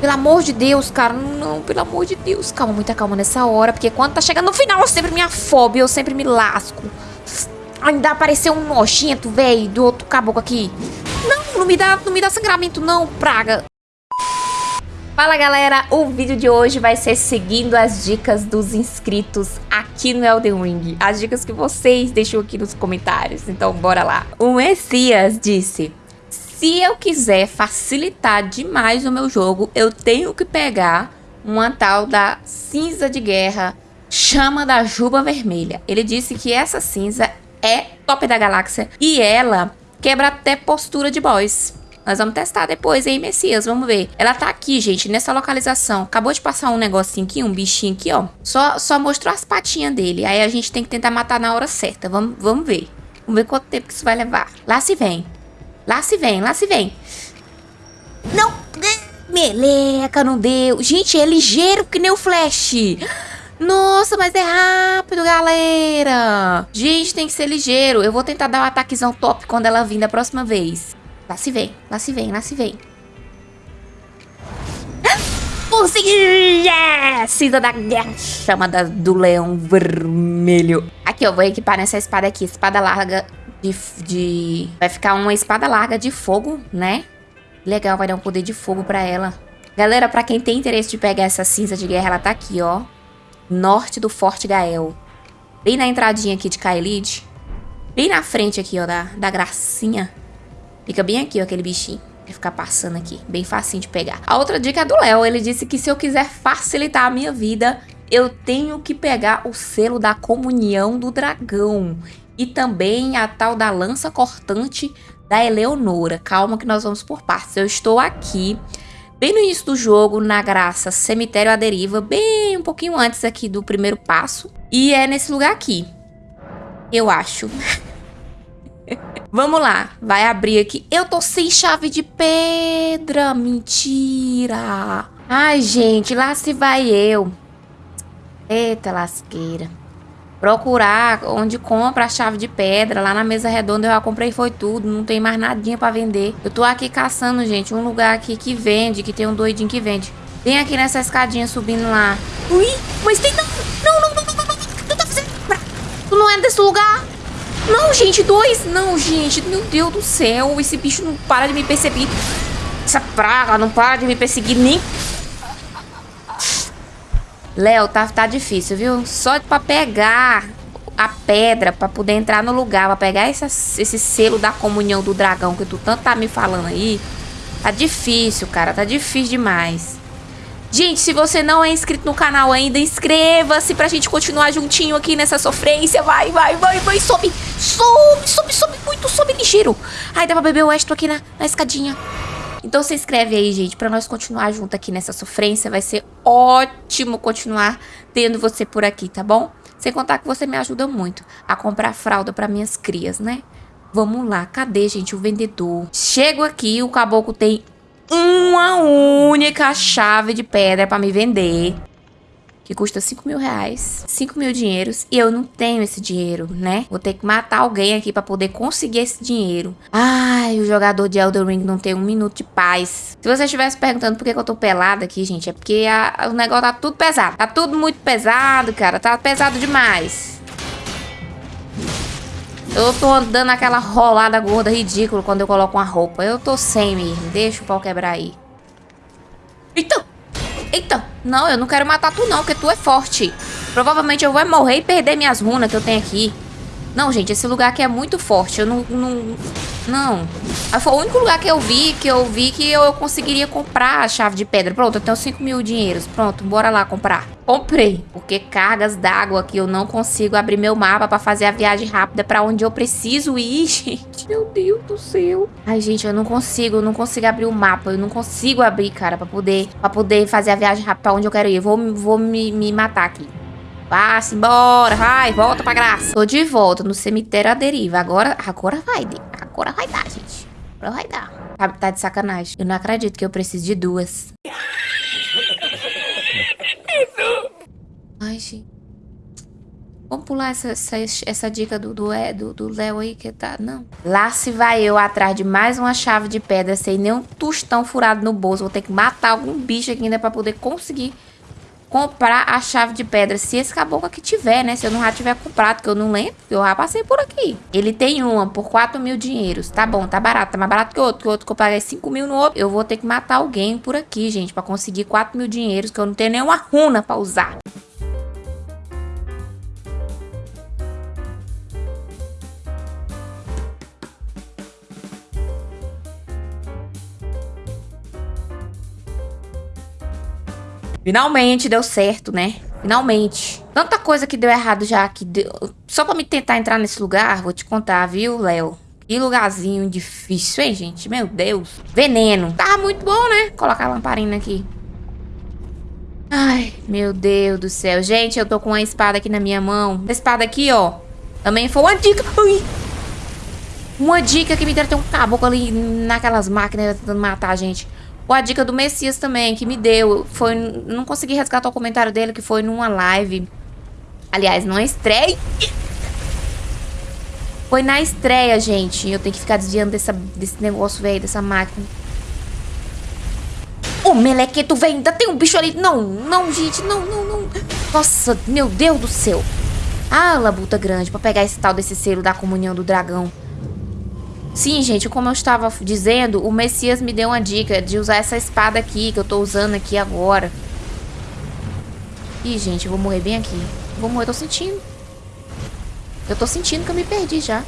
Pelo amor de Deus, cara. Não, pelo amor de Deus. Calma, muita calma nessa hora. Porque quando tá chegando no final, eu sempre me afobo. Eu sempre me lasco. Ainda apareceu um nojento, velho, do outro caboclo aqui. Não, não me dá, não me dá sangramento não, praga. Fala galera, o vídeo de hoje vai ser seguindo as dicas dos inscritos aqui no Elden Ring. As dicas que vocês deixam aqui nos comentários, então bora lá. O Messias disse, se eu quiser facilitar demais o meu jogo, eu tenho que pegar uma tal da cinza de guerra, chama da juba vermelha. Ele disse que essa cinza é top da galáxia e ela quebra até postura de boss. Nós vamos testar depois, hein, Messias? Vamos ver. Ela tá aqui, gente, nessa localização. Acabou de passar um negocinho aqui, um bichinho aqui, ó. Só, só mostrou as patinhas dele. Aí a gente tem que tentar matar na hora certa. Vamos, vamos ver. Vamos ver quanto tempo que isso vai levar. Lá se vem. Lá se vem, lá se vem. Não! Meleca, não deu. Gente, é ligeiro que nem o Flash. Nossa, mas é rápido, galera. Gente, tem que ser ligeiro. Eu vou tentar dar um ataquezão top quando ela vir da próxima vez. Lá se vem, lá se vem, lá se vem. Consegui! Yes! Cinza da guerra chamada do leão vermelho. Aqui, eu vou equipar nessa espada aqui. Espada larga de, de... Vai ficar uma espada larga de fogo, né? Legal, vai dar um poder de fogo pra ela. Galera, pra quem tem interesse de pegar essa cinza de guerra, ela tá aqui, ó norte do Forte Gael. Bem na entradinha aqui de Kaelid. Bem na frente aqui, ó, da, da gracinha. Fica bem aqui, ó, aquele bichinho. Vai ficar passando aqui, bem facinho de pegar. A outra dica é do Léo, ele disse que se eu quiser facilitar a minha vida, eu tenho que pegar o selo da comunhão do dragão. E também a tal da lança cortante da Eleonora. Calma que nós vamos por partes. Eu estou aqui bem no início do jogo, na graça Cemitério à Deriva, bem um pouquinho antes aqui do primeiro passo. E é nesse lugar aqui, eu acho. Vamos lá, vai abrir aqui. Eu tô sem chave de pedra, mentira. Ai, gente, lá se vai eu. Eita lasqueira procurar onde compra a chave de pedra. Lá na mesa redonda eu já comprei foi tudo, não tem mais nadinha pra vender. Eu tô aqui caçando, gente, um lugar aqui que vende, que tem um doidinho que vende. Vem aqui nessa escadinha subindo lá. Ui, mas tem... Não, não, não, não, não, não, tu tá fazendo... Tu não é desse lugar? Não, gente, dois. Não, gente, meu Deus do céu. Esse bicho não para de me perseguir. Essa praga não para de me perseguir nem Léo, tá, tá difícil, viu? Só pra pegar a pedra, pra poder entrar no lugar, pra pegar essa, esse selo da comunhão do dragão que tu tanto tá me falando aí, tá difícil, cara, tá difícil demais. Gente, se você não é inscrito no canal ainda, inscreva-se pra gente continuar juntinho aqui nessa sofrência. Vai, vai, vai, vai, sobe, sobe, sobe, sobe muito, sobe ligeiro. Ai, dá pra beber o extra aqui na, na escadinha. Então se inscreve aí, gente, pra nós continuar junto aqui nessa sofrência. Vai ser ótimo continuar tendo você por aqui, tá bom? Sem contar que você me ajuda muito a comprar fralda para minhas crias, né? Vamos lá, cadê, gente, o vendedor? Chego aqui, o caboclo tem uma única chave de pedra para me vender que custa 5 mil reais, 5 mil dinheiros, e eu não tenho esse dinheiro, né? Vou ter que matar alguém aqui pra poder conseguir esse dinheiro. Ai, o jogador de Elden Ring não tem um minuto de paz. Se você estivesse perguntando por que, eu tô pelada aqui, gente, é porque a, o negócio tá tudo pesado. Tá tudo muito pesado, cara. Tá pesado demais. Eu tô dando aquela rolada gorda ridícula quando eu coloco uma roupa. Eu tô sem mesmo. Deixa o pau quebrar aí. Eita! Eita, não, eu não quero matar tu não, porque tu é forte. Provavelmente eu vou morrer e perder minhas runas que eu tenho aqui. Não, gente, esse lugar aqui é muito forte. Eu não... Não. não. Foi o único lugar que eu vi, que eu vi que eu, conseguiria comprar a chave de pedra. Pronto, eu tenho 5 mil dinheiros. Pronto, bora lá comprar. Comprei. Porque cargas d'água que eu não consigo abrir meu mapa pra fazer a viagem rápida pra onde eu preciso ir, gente. Meu Deus do céu. Ai, gente, eu não consigo. Eu não consigo abrir o mapa. Eu não consigo abrir, cara, pra poder, pra poder fazer a viagem rápida pra onde eu quero ir. Eu vou, vou me, me matar aqui. Vá-se embora, vai, volta pra graça. Tô de volta no cemitério à deriva. Agora, agora vai, agora vai dar, gente. Agora vai dar. Tá, tá de sacanagem. Eu não acredito que eu preciso de duas. Ai, gente. Vamos pular essa, essa, essa dica do do, do, do Léo aí que tá. Não. Lá se vai eu atrás de mais uma chave de pedra sem nenhum tostão furado no bolso. Vou ter que matar algum bicho aqui ainda pra poder conseguir comprar a chave de pedra. Se esse caboclo aqui tiver, né? Se eu não já tiver comprado, que eu não lembro, eu já passei por aqui. Ele tem uma por 4 mil dinheiros. Tá bom, tá barato. Tá mais barato que o outro. Que o outro que eu paguei 5 mil no outro. Eu vou ter que matar alguém por aqui, gente, pra conseguir 4 mil dinheiros, que eu não tenho nenhuma runa pra usar. Finalmente deu certo, né? Finalmente. Tanta coisa que deu errado já que deu... Só pra me tentar entrar nesse lugar, vou te contar, viu, Léo? Que lugarzinho difícil, hein, gente? Meu Deus. Veneno. Tava muito bom, né? Colocar a lamparina aqui. Ai, meu Deus do céu. Gente, eu tô com uma espada aqui na minha mão. Essa espada aqui, ó. Também foi uma dica. Ai. Uma dica que me deram. Tem um caboclo ali naquelas máquinas tentando matar a gente. Ou a dica do Messias também, que me deu. Foi. Não consegui resgatar o comentário dele, que foi numa live. Aliás, numa estreia. Foi na estreia, gente. Eu tenho que ficar desviando dessa, desse negócio, velho, dessa máquina. Ô, melequeto, velho, ainda tem um bicho ali. Não, não, gente, não, não, não. Nossa, meu Deus do céu. Ah, labuta grande, pra pegar esse tal desse selo da comunhão do dragão. Sim, gente, como eu estava dizendo, o Messias me deu uma dica de usar essa espada aqui, que eu tô usando aqui agora. Ih, gente, eu vou morrer bem aqui. Vou morrer, eu tô sentindo. Eu tô sentindo que eu me perdi já.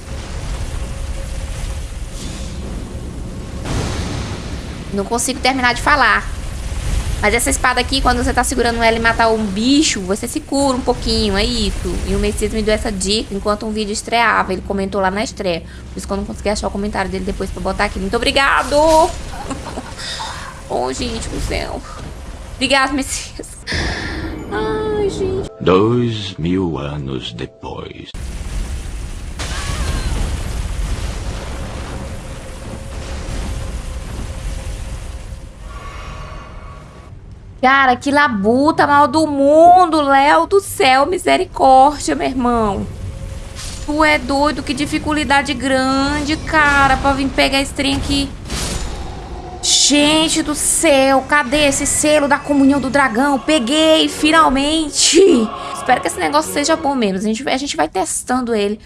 Não consigo terminar de falar. Mas essa espada aqui, quando você tá segurando ela e matar um bicho, você se cura um pouquinho, é isso. E o Messias me deu essa dica enquanto um vídeo estreava. Ele comentou lá na estreia. Por isso que eu não consegui achar o comentário dele depois pra botar aqui. Muito obrigado! oh, gente do céu. Obrigado, Messias. Ai, gente. Dois mil anos depois. Cara, que labuta mal do mundo, Léo do céu, misericórdia, meu irmão. Tu é doido, que dificuldade grande, cara, pra vir pegar esse trem aqui. Gente do céu, cadê esse selo da comunhão do dragão? Peguei, finalmente. Espero que esse negócio seja bom mesmo. A gente, a gente vai testando ele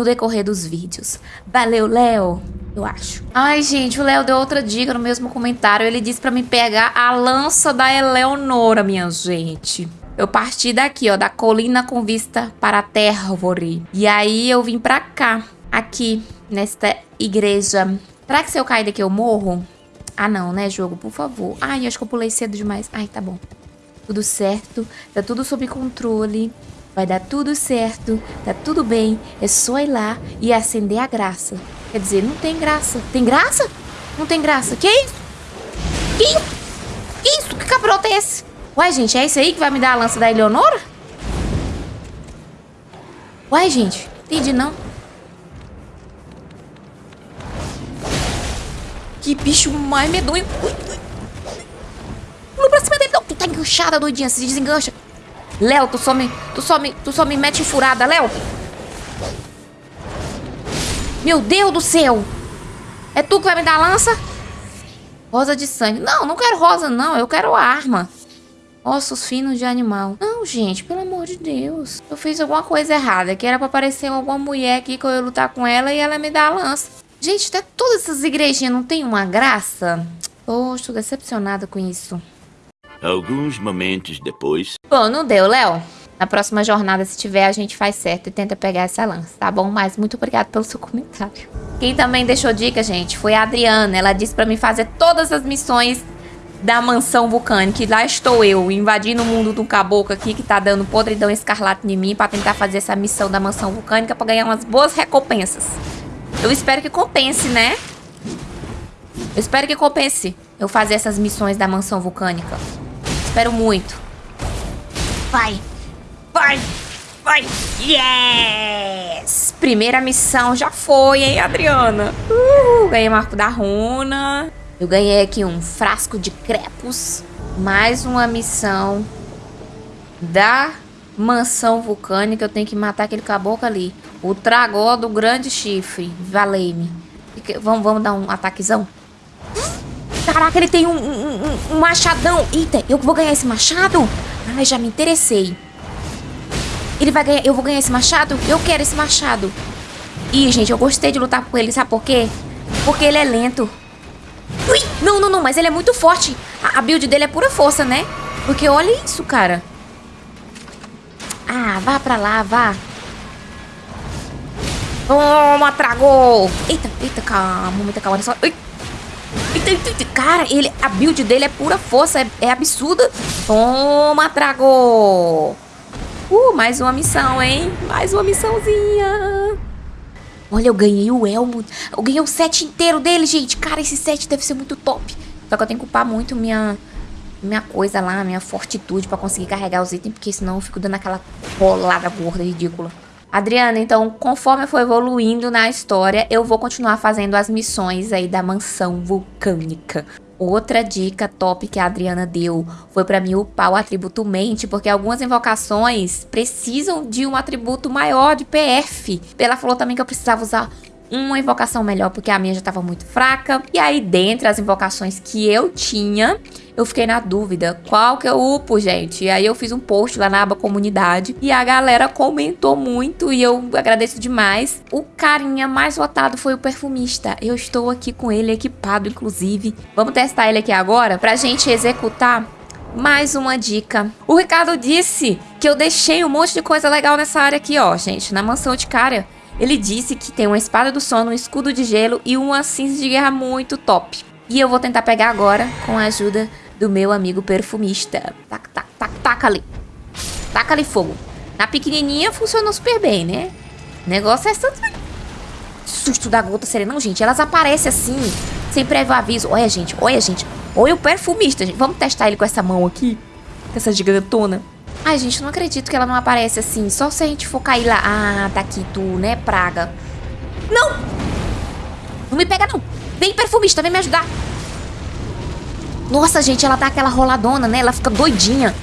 no decorrer dos vídeos. Valeu, Léo eu acho. Ai, gente, o Léo deu outra dica no mesmo comentário. Ele disse pra me pegar a lança da Eleonora, minha gente. Eu parti daqui, ó, da colina com vista para a Tervore. E aí eu vim pra cá, aqui, nesta igreja. Será que se eu cair daqui eu morro? Ah, não, né, jogo? Por favor. Ai, acho que eu pulei cedo demais. Ai, tá bom. Tudo certo, tá tudo sob controle. Vai dar tudo certo, tá tudo bem. É só ir lá e acender a graça. Quer dizer, não tem graça. Tem graça? Não tem graça. Que isso? Que isso? Que isso? Que cabrota é esse? Ué, gente, é isso aí que vai me dar a lança da Eleonora? Ué, gente, entendi não. Que bicho mais medonho. Pula pra cima dele. Não, tu tá enganchada, doidinha. Se desengancha. Léo, tu só me... Tu só me... Tu só me mete furada, Léo. Meu Deus do céu! É tu que vai me dar lança? Rosa de sangue. Não, não quero rosa, não. Eu quero arma. Ossos finos de animal. Não, gente, pelo amor de Deus. Eu fiz alguma coisa errada. Que era pra aparecer alguma mulher aqui que eu ia lutar com ela e ela me dá a lança. Gente, até todas essas igrejinhas não tem uma graça? Poxa, tô decepcionada com isso. Alguns momentos depois. Bom, não deu, Léo. Na próxima jornada, se tiver, a gente faz certo e tenta pegar essa lança, tá bom? Mas muito obrigado pelo seu comentário. Quem também deixou dica, gente, foi a Adriana. Ela disse pra mim fazer todas as missões da mansão vulcânica. E lá estou eu, invadindo o mundo do caboclo aqui, que tá dando podridão escarlate em mim, pra tentar fazer essa missão da mansão vulcânica pra ganhar umas boas recompensas. Eu espero que compense, né? Eu espero que compense eu fazer essas missões da mansão vulcânica. Espero muito. Vai! Vai! Vai! Yes! Primeira missão já foi, hein, Adriana? Uh, ganhei marco da runa. Eu ganhei aqui um frasco de crepos. Mais uma missão da Mansão vulcânica, eu tenho que matar aquele caboclo ali. O tragó do grande chifre. Valei-me. Vamos, vamos dar um ataquezão? Caraca, ele tem um, um, um, um, machadão. Eita, eu vou ganhar esse machado? Ai, já me interessei. Ele vai ganhar... Eu vou ganhar esse machado? Eu quero esse machado. Ih, gente, eu gostei de lutar com ele. Sabe por quê? Porque ele é lento. Ui, não, não, não, mas ele é muito forte. A, a build dele é pura força, né? Porque olha isso, cara. Ah, vá pra lá, vá. Toma, tragou! Eita, eita, calma, muita calma. Só... Eita. Cara, ele, a build dele é pura força, é, é absurda. Toma, tragou! Uh, mais uma missão, hein? Mais uma missãozinha. Olha, eu ganhei o elmo. Eu ganhei o set inteiro dele, gente. Cara, esse set deve ser muito top. Só que eu tenho que upar muito minha, minha coisa lá, minha fortitude pra conseguir carregar os itens, porque senão eu fico dando aquela rolada gorda ridícula. Adriana, então, conforme eu for evoluindo na história, eu vou continuar fazendo as missões aí da mansão vulcânica. Outra dica top que a Adriana deu foi para mim upar o atributo mente, porque algumas invocações precisam de um atributo maior de PF. Ela falou também que eu precisava usar uma invocação melhor, porque a minha já estava muito fraca. E aí, dentre as invocações que eu tinha, eu fiquei na dúvida qual que eu upo, gente. E aí eu fiz um post lá na aba comunidade e a galera comentou muito e eu agradeço demais. O carinha mais votado foi o perfumista. Eu estou aqui com ele equipado, inclusive. Vamos testar ele aqui agora pra gente executar mais uma dica. O Ricardo disse que eu deixei um monte de coisa legal nessa área aqui, ó, gente, na mansão de cara. Ele disse que tem uma espada do sono, um escudo de gelo e uma cinza de guerra muito top. E eu vou tentar pegar agora com a ajuda do meu amigo perfumista. Tac, tac, tac, taca ali. Taca ali fogo. Na pequenininha funcionou super bem, né? O negócio é essa... Susto da gota serena. Não, gente, elas aparecem assim, sem prévio aviso. Olha, gente, olha, gente. Olha o perfumista, gente. Vamos testar ele com essa mão aqui. Com essa gigantona. Ai, gente, não acredito que ela não aparece assim. Só se a gente for cair lá. Ah, tá aqui tu, né, praga? Não! Não me pega, não. Vem, perfumista, vem me ajudar. Nossa, gente, ela dá aquela roladona, né? Ela fica doidinha.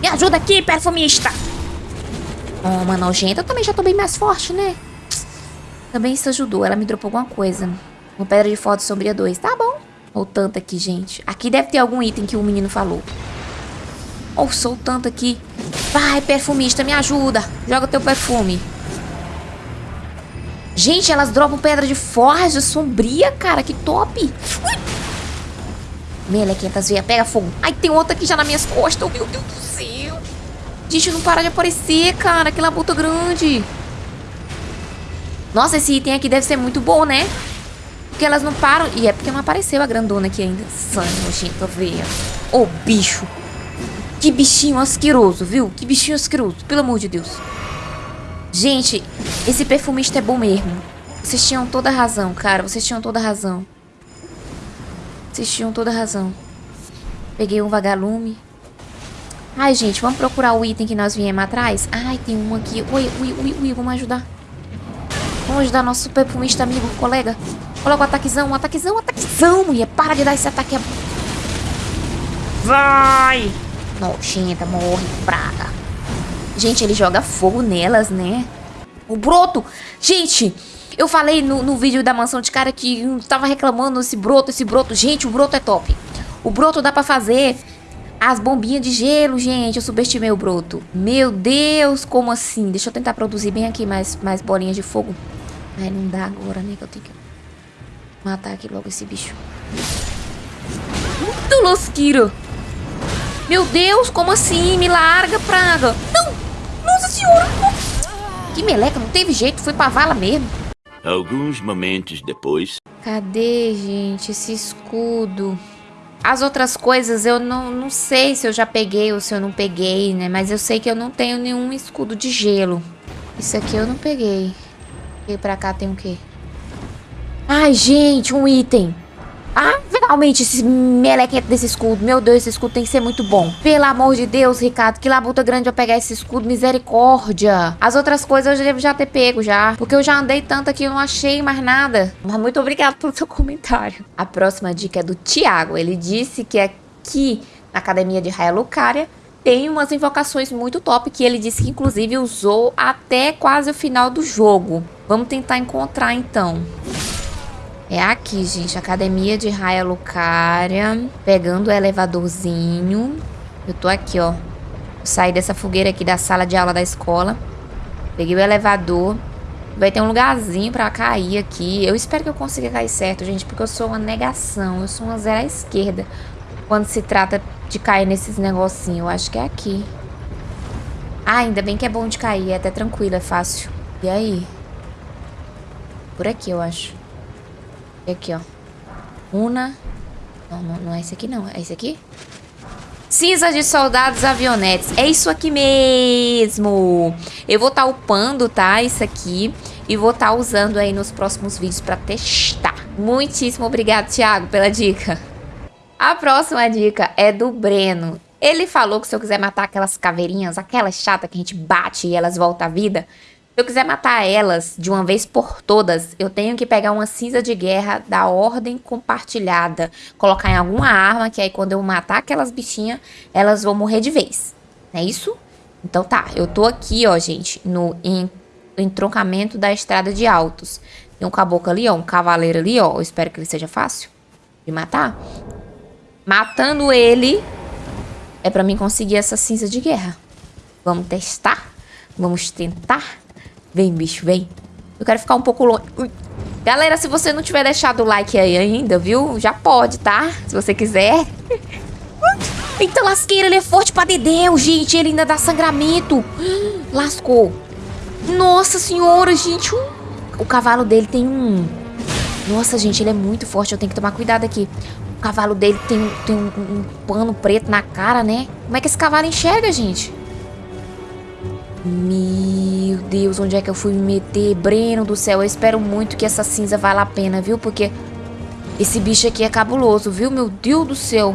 Me ajuda aqui, perfumista. Toma, nojenta. Eu também já tô bem mais forte, né? Também isso ajudou. Ela me dropou alguma coisa. Uma pedra de foto sombria 2. Tá bom. Ou tanto aqui, gente. Aqui deve ter algum item que o menino falou. Ou sou tanto aqui. Vai, perfumista, me ajuda. Joga teu perfume. Gente, elas dropam pedra de forja sombria, cara. Que top. Ui. Melequentas veia, pega fogo. Ai, tem outra aqui já nas minhas costas. Meu Deus do céu. Gente, não para de aparecer, cara. Que labuta grande. Nossa, esse item aqui deve ser muito bom, né? Porque elas não param. E é porque não apareceu a grandona aqui ainda. Sangue nojento, veia. Ô, oh, bicho. Que bichinho asqueroso, viu? Que bichinho asqueroso, pelo amor de Deus. Gente, esse perfumista é bom mesmo. Vocês tinham toda razão, cara. Vocês tinham toda razão. Vocês tinham toda razão. Peguei um vagalume. Ai, gente, vamos procurar o item que nós viemos atrás? Ai, tem um aqui. Ui, ui, ui, ui, vamos ajudar. Vamos ajudar nosso perfumista amigo, colega. Coloca o ataquezão, um ataquezão, um ataquezão, mulher. Para de dar esse ataque. Vai! Nojenta, morre, praga. Gente, ele joga fogo nelas, né? O broto! Gente, eu falei no, no vídeo da mansão de cara que tava reclamando esse broto, esse broto. Gente, o broto é top. O broto dá pra fazer as bombinhas de gelo, gente. Eu subestimei o broto. Meu Deus, como assim? Deixa eu tentar produzir bem aqui mais, mais bolinhas de fogo. Ai, não dá agora, né? Que eu tenho que matar aqui logo esse bicho. Muito losquiro. Meu Deus, como assim? Me larga, praga. Não! Nossa senhora! Que meleca, não teve jeito, foi pra vala mesmo. Alguns momentos depois... Cadê, gente, esse escudo? As outras coisas eu não, não sei se eu já peguei ou se eu não peguei, né? Mas eu sei que eu não tenho nenhum escudo de gelo. Isso aqui eu não peguei. E pra cá tem o quê? Ai, gente, um item. Ah, finalmente esse melequento desse escudo. Meu Deus, esse escudo tem que ser muito bom. Pelo amor de Deus, Ricardo, que labuta grande eu pegar esse escudo. Misericórdia. As outras coisas eu devo já ter pego já. Porque eu já andei tanto aqui, eu não achei mais nada. Mas muito obrigado pelo seu comentário. A próxima dica é do Thiago. Ele disse que aqui na academia de Raia Lucaria tem umas invocações muito top que ele disse que inclusive usou até quase o final do jogo. Vamos tentar encontrar então. É aqui, gente, Academia de Raia Lucaria, pegando o elevadorzinho. Eu tô aqui, ó. saí dessa fogueira aqui da sala de aula da escola. Peguei o elevador. Vai ter um lugarzinho pra cair aqui. Eu espero que eu consiga cair certo, gente, porque eu sou uma negação. Eu sou uma zero à esquerda quando se trata de cair nesses negocinhos. Eu acho que é aqui. Ah, ainda bem que é bom de cair. É até tranquilo, é fácil. E aí? Por aqui, eu acho. E aqui, ó. Una. Não, não, não é esse aqui, não. É esse aqui? Cinza de soldados avionetes. É isso aqui mesmo. Eu vou estar tá upando, tá? Isso aqui. E vou estar tá usando aí nos próximos vídeos para testar. Muitíssimo obrigado, Thiago, pela dica. A próxima dica é do Breno. Ele falou que se eu quiser matar aquelas caveirinhas, aquelas chatas que a gente bate e elas voltam à vida, se eu quiser matar elas de uma vez por todas, eu tenho que pegar uma cinza de guerra da ordem compartilhada, colocar em alguma arma, que aí quando eu matar aquelas bichinhas, elas vão morrer de vez. Não é isso? Então tá, eu tô aqui, ó, gente, no entroncamento da estrada de altos. Tem um caboclo ali, ó, um cavaleiro ali, ó. Eu espero que ele seja fácil de matar. Matando ele é pra mim conseguir essa cinza de guerra. Vamos testar? Vamos tentar? Vem, bicho, vem. Eu quero ficar um pouco longe. Ui. Galera, se você não tiver deixado o like aí ainda, viu? Já pode, tá? Se você quiser. Eita lasqueira, ele é forte pra dedéu, gente. Ele ainda dá sangramento. Lascou. Nossa senhora, gente. O cavalo dele tem um... Nossa, gente, ele é muito forte. Eu tenho que tomar cuidado aqui cavalo dele tem, tem um, um, pano preto na cara, né? Como é que esse cavalo enxerga, gente? Meu Deus, onde é que eu fui me meter? Breno do céu, eu espero muito que essa cinza vale a pena, viu? Porque esse bicho aqui é cabuloso, viu? Meu Deus do céu.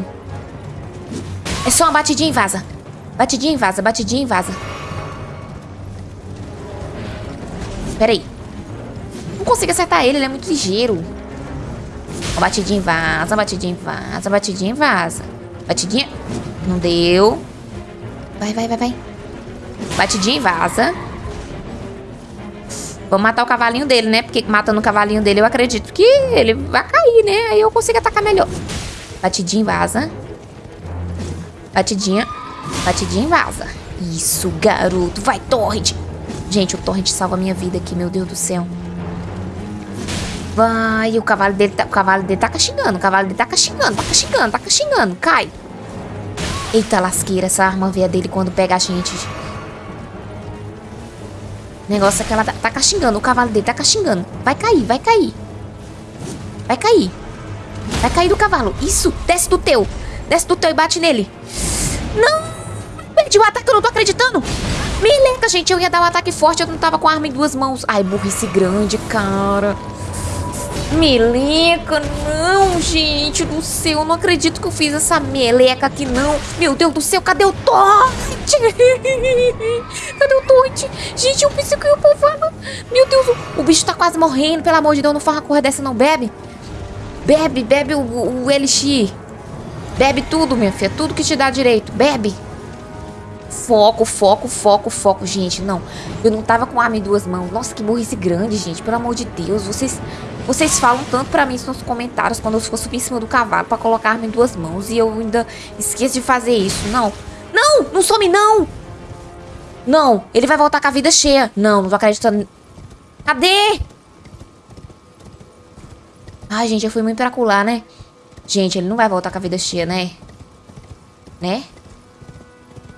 É só uma batidinha e vaza. Batidinha e vaza, batidinha e vaza. Pera aí. Não consigo acertar ele, ele é muito ligeiro. Ó, batidinha vaza, batidinha vaza, batidinha vaza. Batidinha. Não deu. Vai, vai, vai, vai. Batidinha vaza. Vamos matar o cavalinho dele, né? Porque matando o cavalinho dele eu acredito que ele vai cair, né? Aí eu consigo atacar melhor. Batidinha vaza. Batidinha. Batidinha vaza. Isso, garoto. Vai, Torrent. Gente, o Torrent salva a minha vida aqui, meu Deus do céu. Vai, o cavalo dele tá, o cavalo dele tá caxingando, o cavalo dele tá caxingando, tá caxingando, tá caxingando, cai. Eita lasqueira, essa arma veia dele quando pega a gente. Negócio é que ela tá, tá caxingando, o cavalo dele tá caxingando. Vai cair, vai cair. Vai cair. Vai cair do cavalo. Isso, desce do teu. Desce do teu e bate nele. Não! Perdi o ataque, eu não tô acreditando. Meleca, gente, eu ia dar um ataque forte, eu não tava com arma em duas mãos. Ai, burrice grande, cara. Meleca, não, gente do céu. Eu não acredito que eu fiz essa meleca aqui, não. Meu Deus do céu, cadê o Torte? cadê o Torte? Gente, eu pensei que eu ia povoar. Meu Deus, o, bicho tá quase morrendo. Pelo amor de Deus, não faz uma corra dessa, não. Bebe. Bebe, bebe o, o. Bebe tudo, minha filha. Tudo que te dá direito. Bebe. Foco, foco, foco, foco, gente. Não, eu não tava com arma em duas mãos. Nossa, que burrice grande, gente. Pelo amor de Deus, vocês vocês falam tanto pra mim nos comentários quando eu for subir em cima do cavalo pra colocar em duas mãos. E eu ainda esqueço de fazer isso. Não. Não! Não some, não! Não, ele vai voltar com a vida cheia. Não, não tô acreditando. Cadê? Ai, gente, eu fui muito peracular, né? Gente, ele não vai voltar com a vida cheia, né? Né?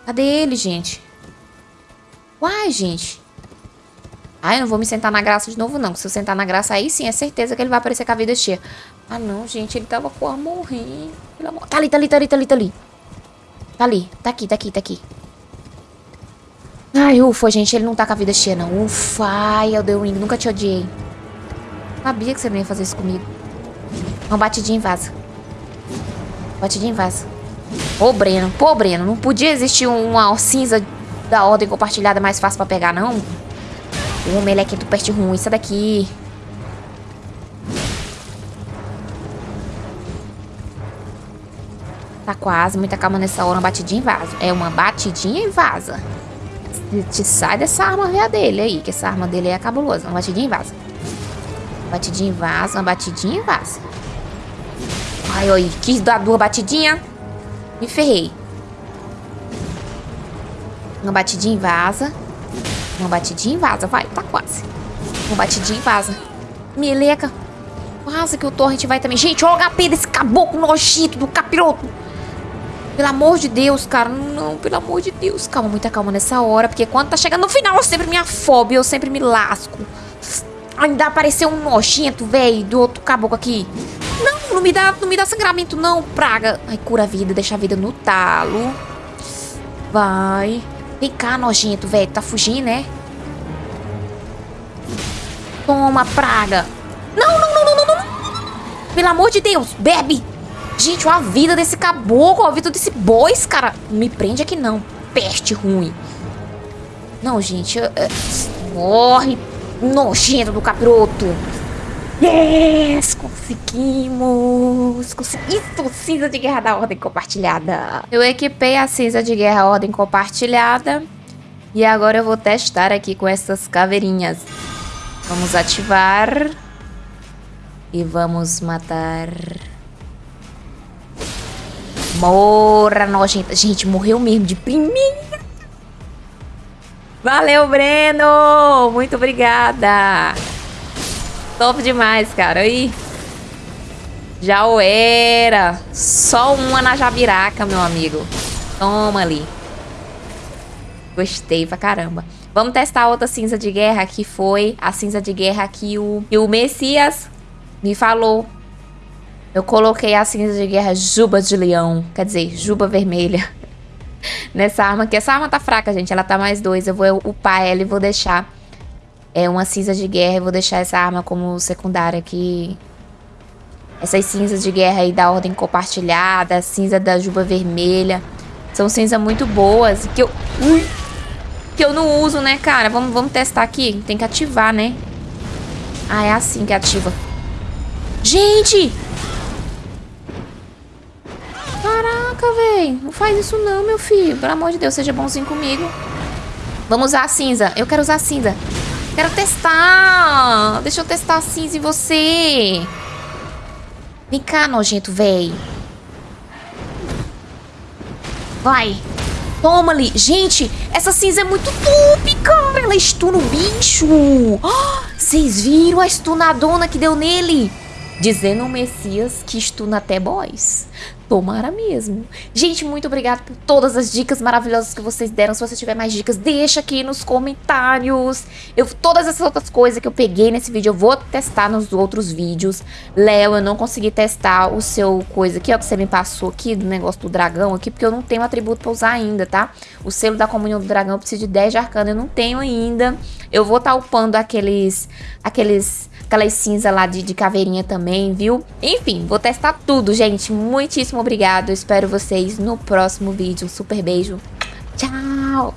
Cadê ele, gente? Uai, gente. Ah, eu não vou me sentar na graça de novo, não. Se eu sentar na graça, aí sim, é certeza que ele vai aparecer com a vida cheia. Ah, não, gente, ele tava com a morrer. Amor... Tá ali, tá ali, tá ali, tá ali, tá ali. Tá ali, tá aqui, tá aqui, tá aqui. Ai, ufa, gente, ele não tá com a vida cheia, não. Ufa, ai, Elden nunca te odiei. Sabia que você não ia fazer isso comigo. Uma batidinha em vaza. Batidinha em vaza. Ô, Breno, pô, Breno, não podia existir uma cinza da ordem compartilhada mais fácil pra pegar, não? O meleque do peste ruim, sai daqui. Tá quase, muita calma nessa hora, uma batidinha e vaza. É uma batidinha e vaza. Te sai dessa arma velha dele aí, que essa arma dele é cabulosa. Uma batidinha e vaza. Batidinha e vaza, uma batidinha e vaza. Ai, oi, quis dar duas batidinhas. Me ferrei. Uma batidinha e vaza. Uma batidinha e vaza, vai, tá quase. Uma batidinha e vaza. Meleca. Quase que o torrent vai também. Gente, olha o HP desse caboclo nojento do capiroto. Pelo amor de Deus, cara. Não, pelo amor de Deus. Calma, muita calma nessa hora. Porque quando tá chegando no final, eu sempre me afobo. Eu sempre me lasco. Ainda apareceu um nojento, velho, do outro caboclo aqui. Não, não me dá, não me dá sangramento, não, praga. Ai, cura a vida, deixa a vida no talo. Vai. Vem cá, nojento, velho. Tá fugindo, né? Toma, praga. Não, não, não, não, não, não. Pelo amor de Deus, bebe. Gente, olha a vida desse caboclo, a vida desse bois, cara. Me prende aqui não. Peste ruim. Não, gente. Eu, eu, morre. Nojento do capiroto. Yes! Conseguimos! Conseguimos! Cinza de guerra da ordem compartilhada. Eu equipei a cinza de guerra ordem compartilhada. E agora eu vou testar aqui com essas caveirinhas. Vamos ativar. E vamos matar... Morra, nojenta. Gente, morreu mesmo de primeira. Valeu, Breno! Muito obrigada! Top demais, cara. Aí. Já o era. Só uma na jabiraca, meu amigo. Toma ali. Gostei pra caramba. Vamos testar outra cinza de guerra, que foi a cinza de guerra que o, que o Messias me falou eu coloquei a cinza de guerra Juba de Leão, quer dizer, Juba Vermelha. Nessa arma aqui. Essa arma tá fraca, gente. Ela tá mais dois. Eu vou upar ela e vou deixar é, uma cinza de guerra. E vou deixar essa arma como secundária aqui. Essas cinzas de guerra aí da ordem compartilhada. A cinza da Juba Vermelha. São cinzas muito boas. Que eu... Ui, que eu não uso, né, cara? Vamos, vamos testar aqui. Tem que ativar, né? Ah, é assim que ativa. Gente! Caraca, velho. Não faz isso não, meu filho. Pelo amor de Deus, seja bonzinho comigo. Vamos usar a cinza. Eu quero usar a cinza. Quero testar. Deixa eu testar a cinza em você. Vem cá, nojento, velho. Vai. Toma ali. Gente, essa cinza é muito top, cara. Ela estuna o bicho. Vocês viram a estunadona que deu nele? Dizendo o Messias que estuna até boys. Tomara mesmo. Gente, muito obrigada por todas as dicas maravilhosas que vocês deram. Se você tiver mais dicas, deixa aqui nos comentários. Eu, todas essas outras coisas que eu peguei nesse vídeo, eu vou testar nos outros vídeos. Léo, eu não consegui testar o seu coisa aqui, ó, que você me passou aqui, do negócio do dragão aqui, porque eu não tenho atributo pra usar ainda, tá? O selo da comunhão do dragão eu preciso de 10 de arcano, eu não tenho ainda. Eu vou estar tá upando aqueles, aqueles aquelas cinza lá de, de caveirinha também, viu? Enfim, vou testar tudo, gente. Muitíssimo obrigado. espero vocês no próximo vídeo. Um super beijo. Tchau!